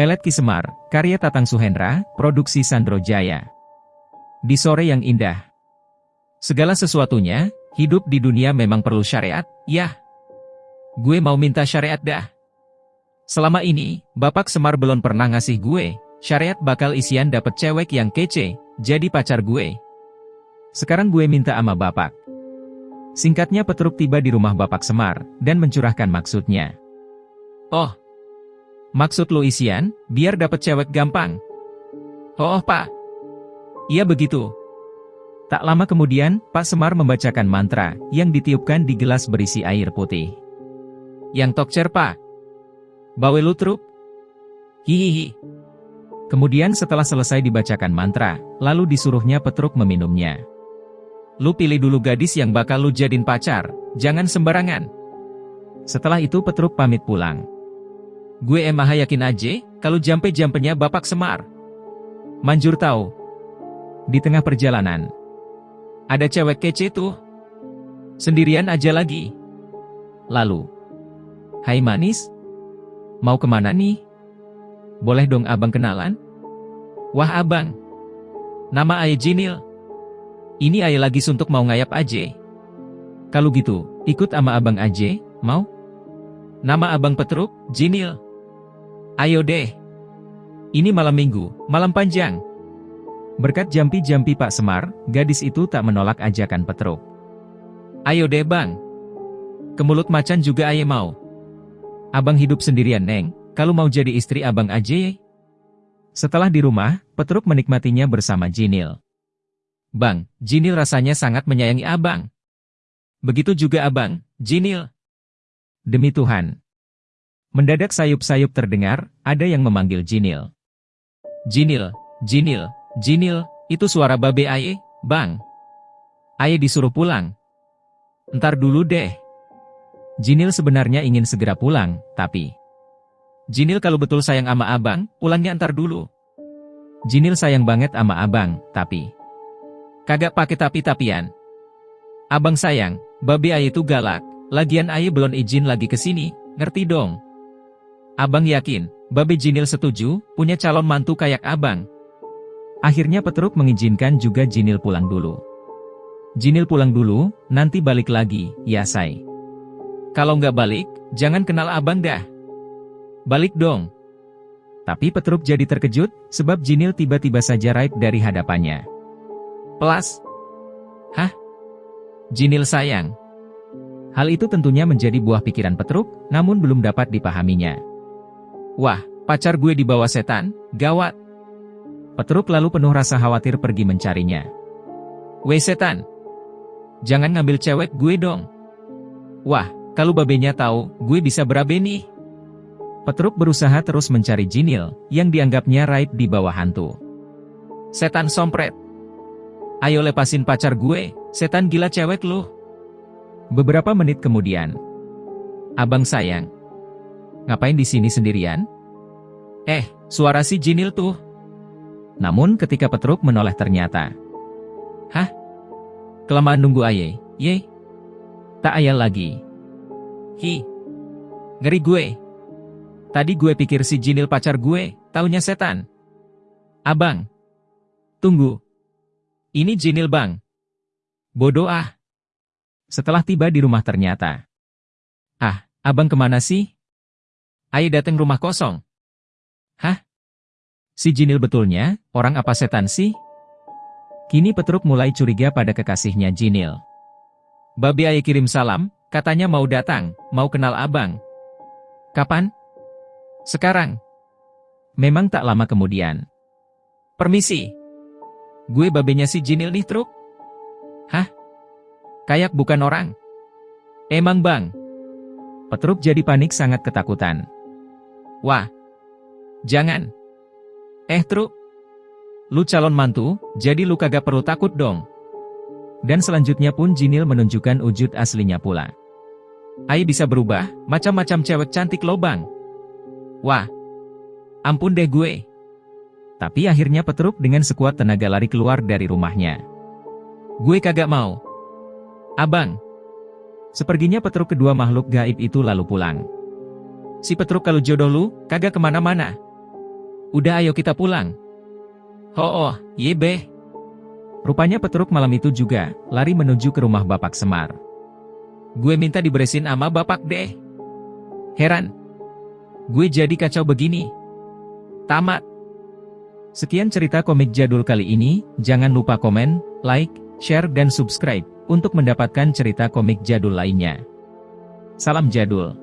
Pelet Ki Semar, karya Tatang Suhendra, produksi Sandro Jaya. Di sore yang indah. Segala sesuatunya, hidup di dunia memang perlu syariat, ya. Gue mau minta syariat dah. Selama ini, Bapak Semar belum pernah ngasih gue, syariat bakal isian dapet cewek yang kece, jadi pacar gue. Sekarang gue minta ama Bapak. Singkatnya Petruk tiba di rumah Bapak Semar, dan mencurahkan maksudnya. Oh, Maksud lo isian, biar dapet cewek gampang. Oh, oh pak. Iya begitu. Tak lama kemudian, Pak Semar membacakan mantra, yang ditiupkan di gelas berisi air putih. Yang tokcer pak. Bawe lu truk. Hihihi. Kemudian setelah selesai dibacakan mantra, lalu disuruhnya Petruk meminumnya. Lu pilih dulu gadis yang bakal lu jadiin pacar, jangan sembarangan. Setelah itu Petruk pamit pulang. Gue emang yakin aja, kalau jampe-jampenya Bapak Semar. Manjur tahu. Di tengah perjalanan. Ada cewek kece tuh. Sendirian aja lagi. Lalu. Hai manis. Mau ke mana nih? Boleh dong abang kenalan? Wah abang. Nama ayah Jinil. Ini ayah lagi suntuk mau ngayap aja. Kalau gitu, ikut sama abang aja, mau? Nama abang Petruk, Jinil. Ayo deh. Ini malam minggu, malam panjang. Berkat jampi-jampi Pak Semar, gadis itu tak menolak ajakan Petruk. Ayo deh bang. Kemulut macan juga ayo mau. Abang hidup sendirian neng, kalau mau jadi istri abang aja ya. Setelah di rumah, Petruk menikmatinya bersama Jinil. Bang, Jinil rasanya sangat menyayangi abang. Begitu juga abang, Jinil. Demi Tuhan, Mendadak sayup-sayup terdengar, ada yang memanggil Jinil. Jinil, Jinil, Jinil, itu suara babe Aye, bang. Aye disuruh pulang. Ntar dulu deh. Jinil sebenarnya ingin segera pulang, tapi... Jinil kalau betul sayang ama abang, pulangnya ntar dulu. Jinil sayang banget ama abang, tapi... Kagak pakai tapi-tapian. Abang sayang, babe Aye itu galak, lagian Aye belum izin lagi ke sini, ngerti dong. Abang yakin, Babe Jinil setuju, punya calon mantu kayak abang. Akhirnya Petruk mengizinkan juga Jinil pulang dulu. Jinil pulang dulu, nanti balik lagi, ya say. Kalau nggak balik, jangan kenal abang dah. Balik dong. Tapi Petruk jadi terkejut, sebab Jinil tiba-tiba saja raib dari hadapannya. Pelas. Hah? Jinil sayang. Hal itu tentunya menjadi buah pikiran Petruk, namun belum dapat dipahaminya. Wah, pacar gue dibawa setan, gawat. Petruk lalu penuh rasa khawatir pergi mencarinya. Weh setan, jangan ngambil cewek gue dong. Wah, kalau babenya tahu, gue bisa berabe nih. Petruk berusaha terus mencari Jinil, yang dianggapnya raib di bawah hantu. Setan sompret. Ayo lepasin pacar gue, setan gila cewek lu. Beberapa menit kemudian. Abang sayang, Ngapain di sini sendirian? Eh, suara si Jinil tuh. Namun ketika Petruk menoleh ternyata. Hah? Kelamaan nunggu aye, ye? Tak ayal lagi. Hi. Ngeri gue. Tadi gue pikir si Jinil pacar gue, taunya setan. Abang. Tunggu. Ini Jinil bang. Bodoh ah. Setelah tiba di rumah ternyata. Ah, abang ke mana sih? Ayo datang rumah kosong. Hah? Si Jinil betulnya, orang apa setan sih? Kini Petruk mulai curiga pada kekasihnya Jinil. Babi Ayo kirim salam, katanya mau datang, mau kenal abang. Kapan? Sekarang. Memang tak lama kemudian. Permisi. Gue babenya si Jinil nih, Truk. Hah? Kayak bukan orang. Emang bang. Petruk jadi panik sangat ketakutan. Wah. Jangan. Eh truk. Lu calon mantu, jadi lu kagak perlu takut dong. Dan selanjutnya pun Jinil menunjukkan wujud aslinya pula. Ai bisa berubah, macam-macam cewek cantik lobang. Wah. Ampun deh gue. Tapi akhirnya Petruk dengan sekuat tenaga lari keluar dari rumahnya. Gue kagak mau. Abang. Seperginya Petruk kedua makhluk gaib itu lalu pulang. Si Petruk kalau jodoh lu, kagak ke mana-mana. Udah ayo kita pulang. Oh, oh, ye beh. Rupanya Petruk malam itu juga, lari menuju ke rumah Bapak Semar. Gue minta diberesin ama Bapak deh. Heran. Gue jadi kacau begini. Tamat. Sekian cerita komik jadul kali ini, jangan lupa komen, like, share dan subscribe, untuk mendapatkan cerita komik jadul lainnya. Salam jadul.